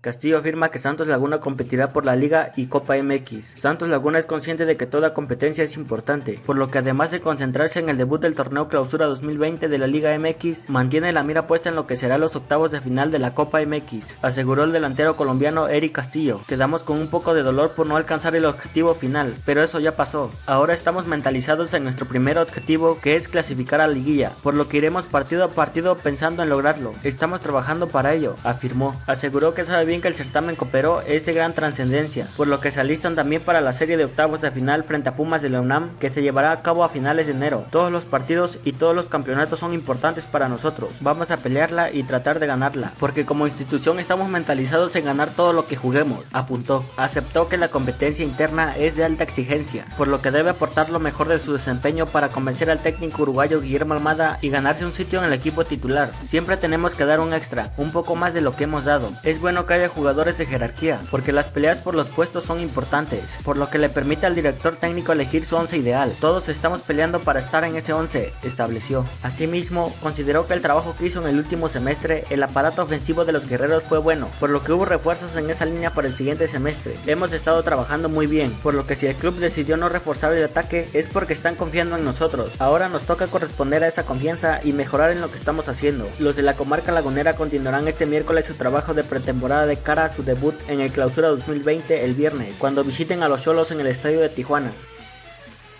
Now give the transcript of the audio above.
Castillo afirma que Santos Laguna competirá por la Liga y Copa MX. Santos Laguna es consciente de que toda competencia es importante, por lo que además de concentrarse en el debut del torneo Clausura 2020 de la Liga MX, mantiene la mira puesta en lo que será los octavos de final de la Copa MX, aseguró el delantero colombiano Eric Castillo. Quedamos con un poco de dolor por no alcanzar el objetivo final, pero eso ya pasó. Ahora estamos mentalizados en nuestro primer objetivo, que es clasificar a la liguilla, por lo que iremos partido a partido pensando en lograrlo. Estamos trabajando para ello, afirmó. Aseguró que sabe bien que el certamen cooperó es de gran trascendencia, por lo que se alistan también para la serie de octavos de final frente a Pumas de la UNAM que se llevará a cabo a finales de enero. Todos los partidos y todos los campeonatos son importantes para nosotros. Vamos a pelearla y tratar de ganarla, porque como institución estamos mentalizados en ganar todo lo que juguemos, apuntó. Aceptó que la competencia interna es de alta exigencia, por lo que debe aportar lo mejor de su desempeño para convencer al técnico uruguayo Guillermo Almada y ganarse un sitio en el equipo titular. Siempre tenemos que dar un extra, un poco más de lo que hemos dado. Es bueno que haya jugadores de jerarquía, porque las peleas por los puestos son importantes, por lo que le permite al director técnico elegir su once ideal. Todos estamos peleando para estar en ese once, estableció. Asimismo, consideró que el trabajo que hizo en el último semestre, el aparato ofensivo de los guerreros fue bueno, por lo que hubo refuerzos en esa línea para el siguiente semestre. Hemos estado trabajando muy bien, por lo que si el club decidió no reforzar el ataque es porque están confiando en nosotros. Ahora nos toca corresponder a esa confianza y mejorar en lo que estamos haciendo. Los de la comarca lagunera continuarán este miércoles su trabajo de pretemporada de cara su debut en el Clausura 2020 el viernes, cuando visiten a los Cholos en el estadio de Tijuana.